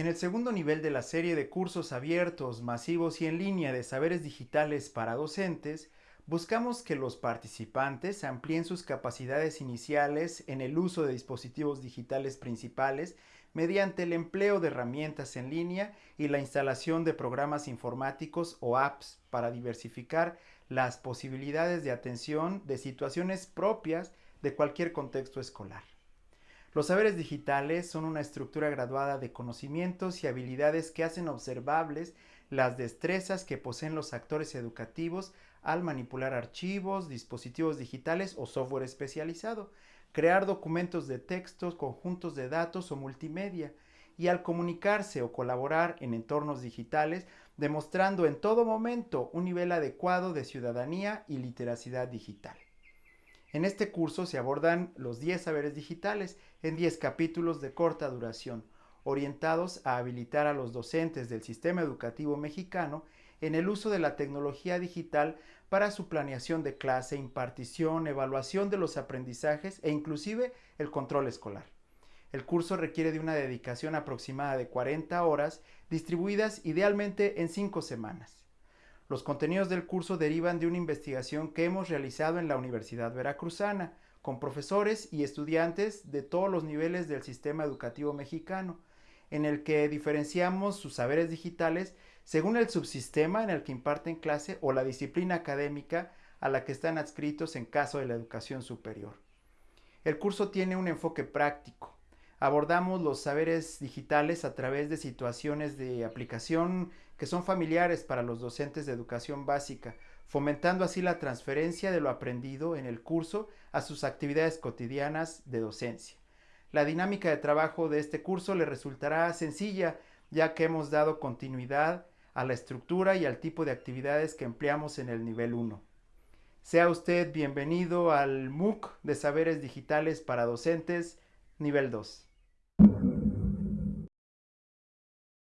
En el segundo nivel de la serie de cursos abiertos, masivos y en línea de saberes digitales para docentes, buscamos que los participantes amplíen sus capacidades iniciales en el uso de dispositivos digitales principales mediante el empleo de herramientas en línea y la instalación de programas informáticos o apps para diversificar las posibilidades de atención de situaciones propias de cualquier contexto escolar. Los saberes digitales son una estructura graduada de conocimientos y habilidades que hacen observables las destrezas que poseen los actores educativos al manipular archivos, dispositivos digitales o software especializado, crear documentos de textos, conjuntos de datos o multimedia, y al comunicarse o colaborar en entornos digitales, demostrando en todo momento un nivel adecuado de ciudadanía y literacidad digital. En este curso se abordan los 10 saberes digitales en 10 capítulos de corta duración, orientados a habilitar a los docentes del sistema educativo mexicano en el uso de la tecnología digital para su planeación de clase, impartición, evaluación de los aprendizajes e inclusive el control escolar. El curso requiere de una dedicación aproximada de 40 horas, distribuidas idealmente en 5 semanas. Los contenidos del curso derivan de una investigación que hemos realizado en la Universidad Veracruzana, con profesores y estudiantes de todos los niveles del sistema educativo mexicano, en el que diferenciamos sus saberes digitales según el subsistema en el que imparten clase o la disciplina académica a la que están adscritos en caso de la educación superior. El curso tiene un enfoque práctico. Abordamos los saberes digitales a través de situaciones de aplicación que son familiares para los docentes de educación básica, fomentando así la transferencia de lo aprendido en el curso a sus actividades cotidianas de docencia. La dinámica de trabajo de este curso le resultará sencilla, ya que hemos dado continuidad a la estructura y al tipo de actividades que empleamos en el nivel 1. Sea usted bienvenido al MOOC de Saberes Digitales para Docentes, nivel 2. Mm-hmm.